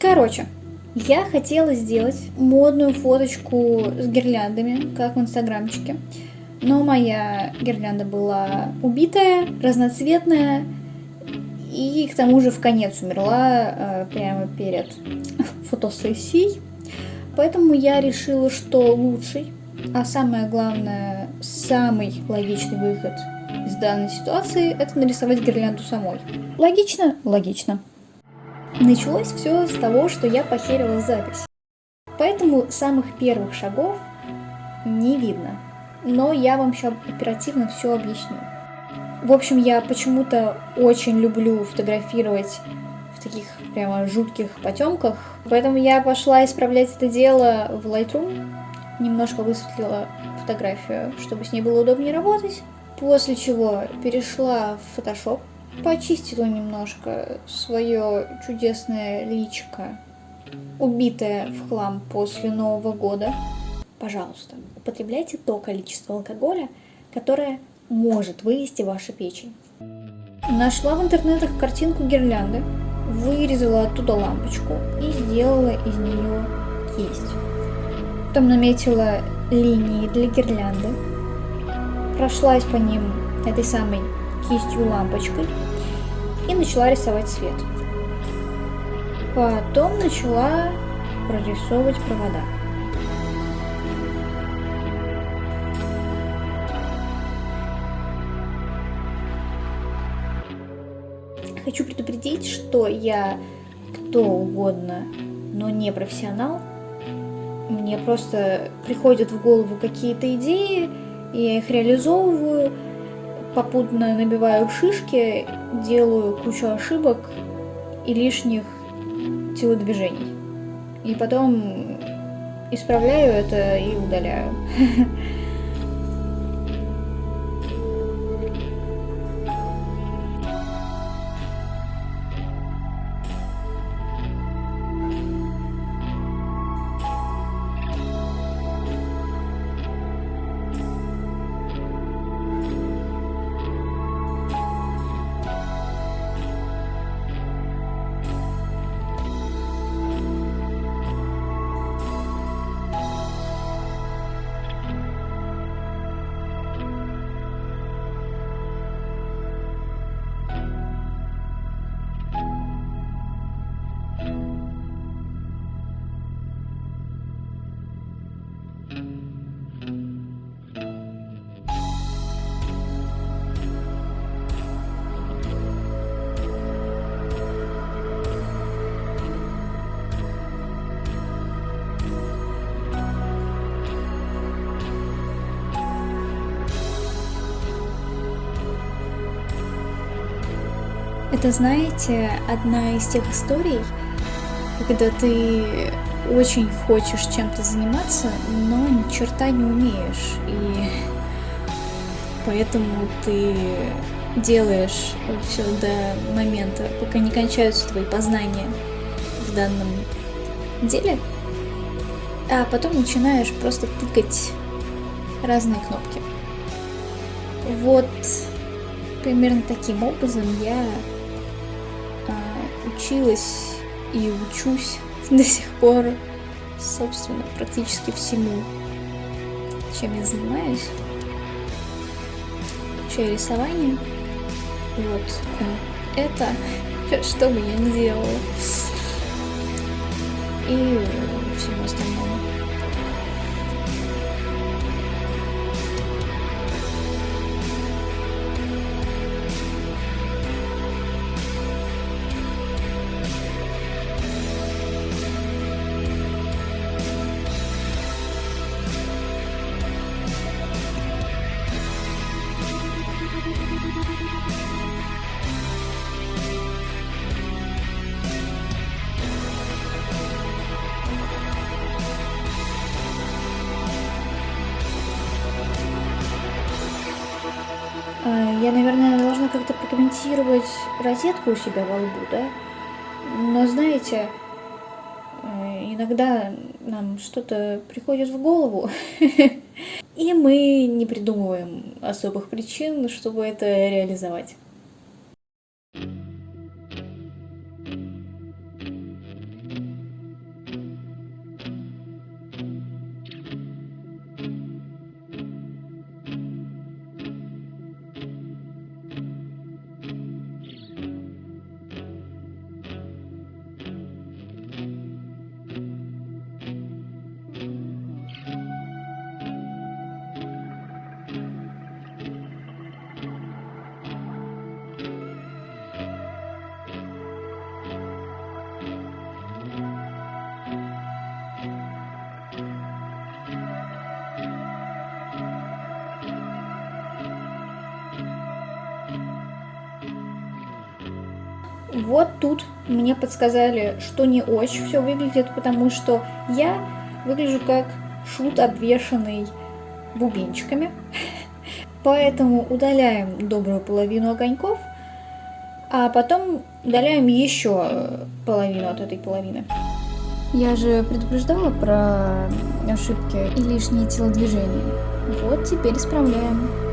Короче, я хотела сделать модную фоточку с гирляндами, как в инстаграмчике. Но моя гирлянда была убитая, разноцветная, и к тому же в конец умерла э, прямо перед фотосессией. Поэтому я решила, что лучший, а самое главное, самый логичный выход из данной ситуации – это нарисовать гирлянду самой. Логично? Логично. Началось все с того, что я похерила запись. Поэтому самых первых шагов не видно. Но я вам сейчас оперативно все объясню. В общем, я почему-то очень люблю фотографировать в таких прямо жутких потемках. Поэтому я пошла исправлять это дело в Lightroom. Немножко высветлила фотографию, чтобы с ней было удобнее работать. После чего перешла в Photoshop, почистила немножко свое чудесное личико, убитое в хлам после Нового года. Пожалуйста, употребляйте то количество алкоголя, которое может вывести вашу печень. Нашла в интернетах картинку гирлянды, вырезала оттуда лампочку и сделала из нее кисть. Потом наметила линии для гирлянды, прошлась по ним этой самой кистью лампочкой и начала рисовать цвет. Потом начала прорисовывать провода. Хочу предупредить, что я кто угодно, но не профессионал. Мне просто приходят в голову какие-то идеи, я их реализовываю, попутно набиваю шишки, делаю кучу ошибок и лишних телодвижений. И потом исправляю это и удаляю. Это, знаете, одна из тех историй, когда ты очень хочешь чем-то заниматься, но ни черта не умеешь. И поэтому ты делаешь все до момента, пока не кончаются твои познания в данном деле, а потом начинаешь просто тыкать разные кнопки. Вот примерно таким образом я а, училась и учусь до сих пор, собственно, практически всему, чем я занимаюсь. Включая рисование. Вот э, это, что бы я ни делала. И всему остальному. Прокомментировать розетку у себя во лбу, да? Но знаете, э, иногда нам что-то приходит в голову, и мы не придумываем особых причин, чтобы это реализовать. Вот тут мне подсказали, что не очень все выглядит, потому что я выгляжу как шут, обвешанный бубенчиками. Поэтому удаляем добрую половину огоньков, а потом удаляем еще половину от этой половины. Я же предупреждала про ошибки и лишние телодвижения. Вот теперь исправляем.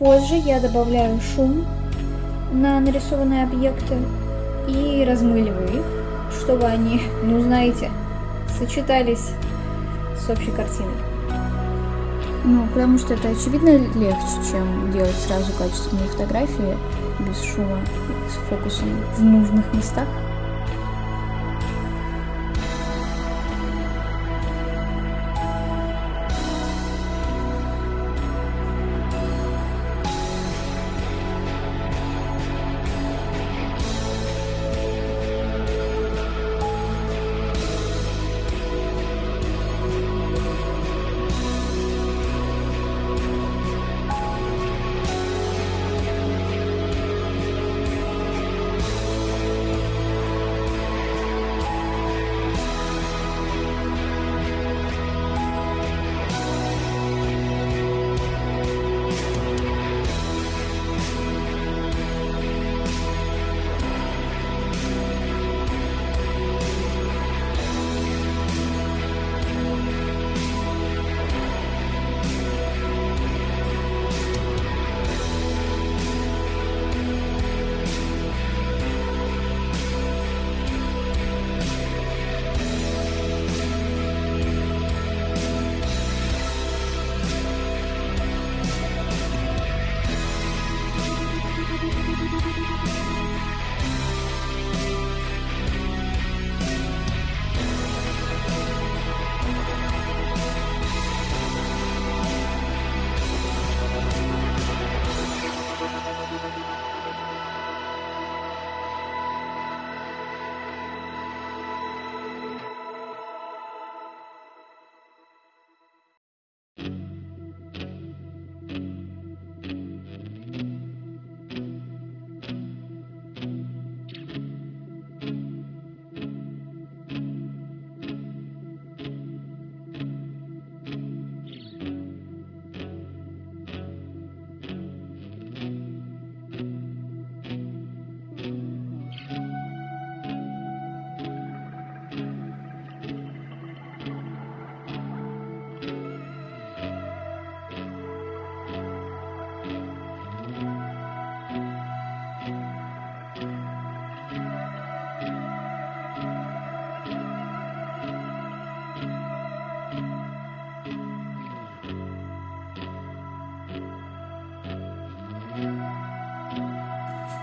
Позже я добавляю шум на нарисованные объекты и размыливаю их, чтобы они, ну знаете, сочетались с общей картиной. Ну, потому что это очевидно легче, чем делать сразу качественные фотографии без шума, с фокусом в нужных местах.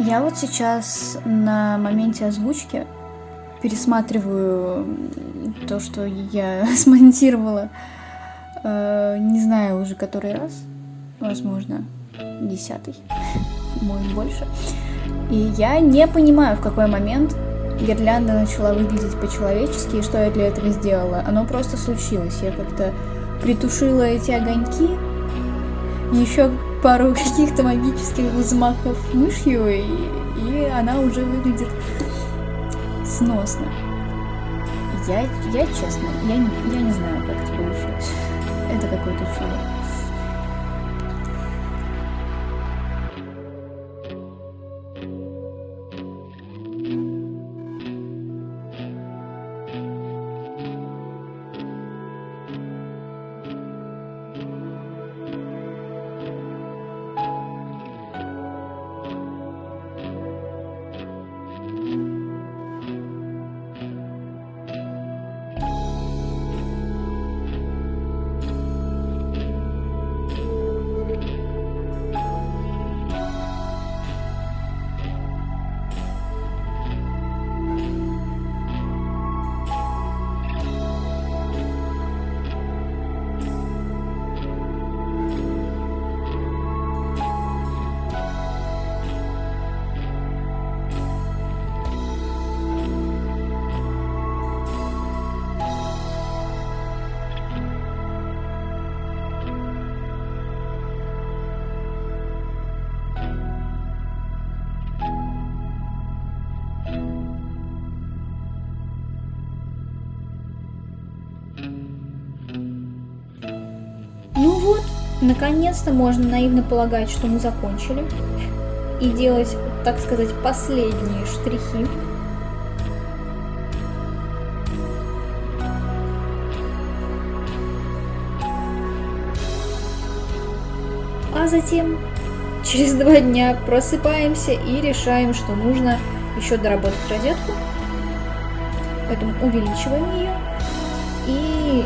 Я вот сейчас на моменте озвучки пересматриваю то, что я смонтировала, э, не знаю уже который раз, возможно, десятый. может больше. И я не понимаю, в какой момент гирлянда начала выглядеть по-человечески, и что я для этого сделала. Оно просто случилось. Я как-то притушила эти огоньки, еще пару каких-то магических взмахов мышью, и, и она уже выглядит сносно. Я, я честно, я, я не знаю, как это получилось. Это какое-то чудо. Наконец-то можно наивно полагать, что мы закончили. И делать, так сказать, последние штрихи. А затем, через два дня, просыпаемся и решаем, что нужно еще доработать розетку. Поэтому увеличиваем ее и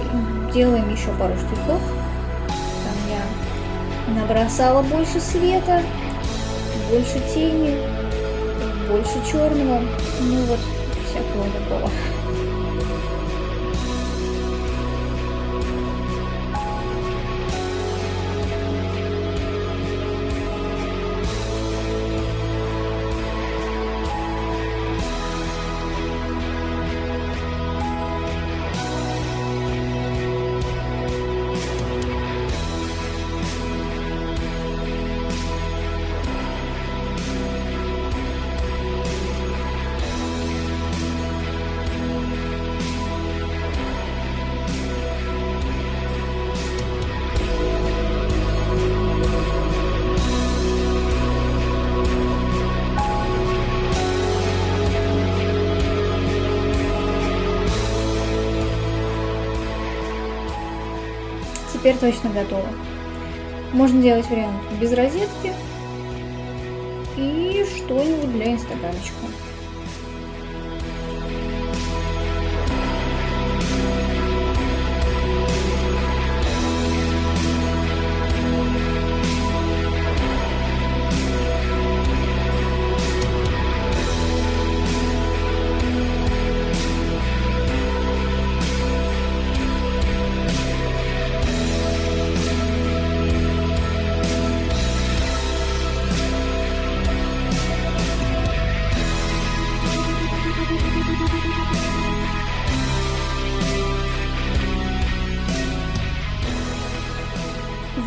делаем еще пару штрихов набросала больше света, больше тени, больше черного, ну вот всякого такого. Теперь точно готово. Можно делать вариант без розетки и что-нибудь для инстаграмчика.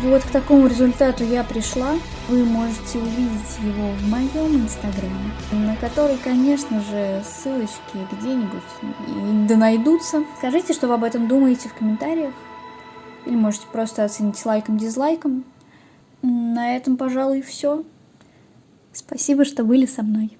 Вот к такому результату я пришла. Вы можете увидеть его в моем инстаграме, на который, конечно же, ссылочки где-нибудь да найдутся. Скажите, что вы об этом думаете в комментариях. Или можете просто оценить лайком-дизлайком. На этом, пожалуй, все. Спасибо, что были со мной.